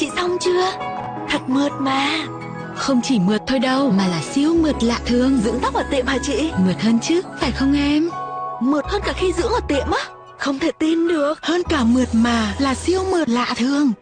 chị xong chưa? Thật mượt mà. Không chỉ mượt thôi đâu mà là siêu mượt lạ thường Dưỡng tóc ở tiệm hả chị? Mượt hơn chứ, phải không em? Mượt hơn cả khi dưỡng ở tiệm á. Không thể tin được. Hơn cả mượt mà là siêu mượt lạ thường